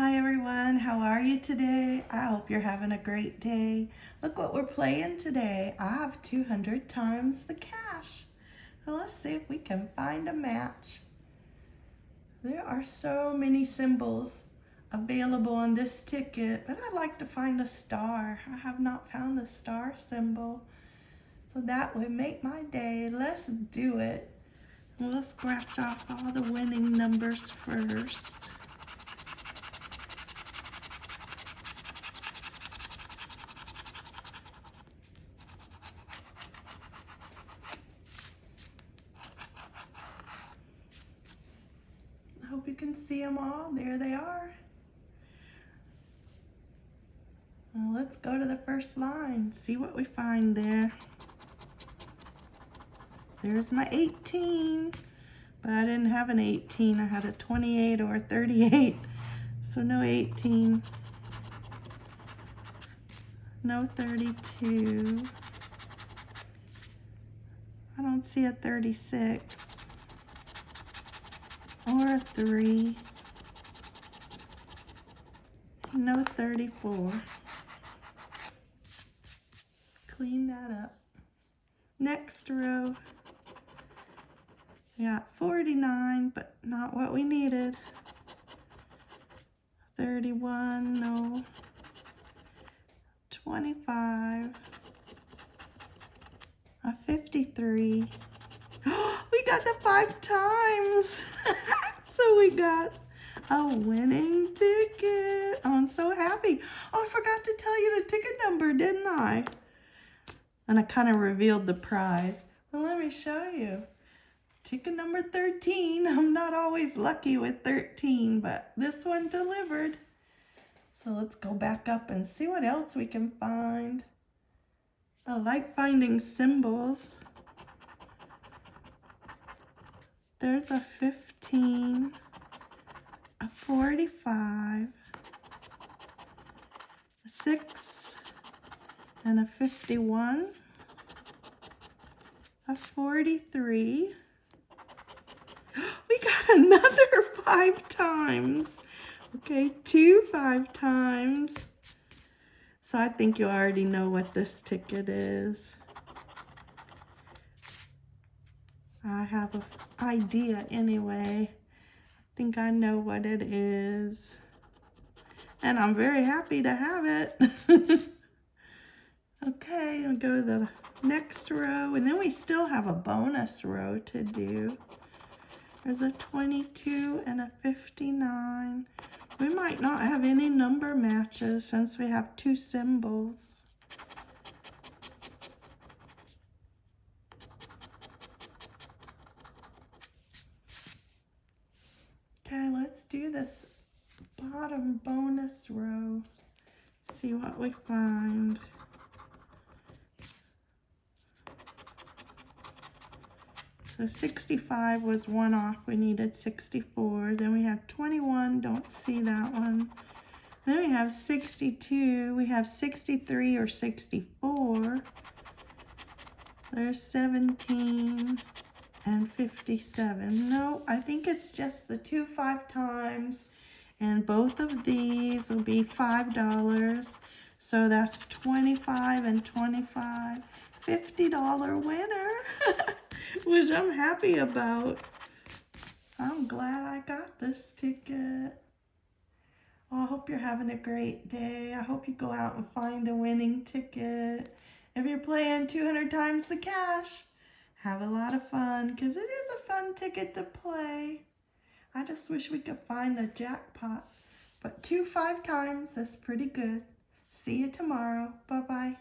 Hi everyone, how are you today? I hope you're having a great day. Look what we're playing today. I have 200 times the cash. Well, let's see if we can find a match. There are so many symbols available on this ticket, but I'd like to find a star. I have not found the star symbol. So that would make my day. Let's do it. We'll scratch off all the winning numbers first. Can see them all. There they are. Well, let's go to the first line, see what we find there. There's my 18, but I didn't have an 18. I had a 28 or a 38, so no 18. No 32. I don't see a 36 or 3. No 34. Clean that up. Next row. We got 49, but not what we needed. 31, no. 25. A 53. Got the five times. so we got a winning ticket. Oh, I'm so happy. Oh, I forgot to tell you the ticket number, didn't I? And I kind of revealed the prize. Well, let me show you. Ticket number 13. I'm not always lucky with 13, but this one delivered. So let's go back up and see what else we can find. I like finding symbols. There's a 15, a 45, a 6, and a 51, a 43. We got another five times. Okay, two five times. So I think you already know what this ticket is. I have an idea anyway. I think I know what it is. And I'm very happy to have it. okay, I'll go to the next row. And then we still have a bonus row to do. There's a 22 and a 59. We might not have any number matches since we have two symbols. Okay, let's do this bottom bonus row. See what we find. So 65 was one off. We needed 64. Then we have 21. Don't see that one. Then we have 62. We have 63 or 64. There's 17 and 57. No, I think it's just the two five times. And both of these will be $5. So that's 25 and 25. $50 winner. which I'm happy about. I'm glad I got this ticket. Oh, I hope you're having a great day. I hope you go out and find a winning ticket. If you're playing 200 times the cash, have a lot of fun because it is a fun ticket to play. I just wish we could find the jackpot. But two five times is pretty good. See you tomorrow. Bye-bye.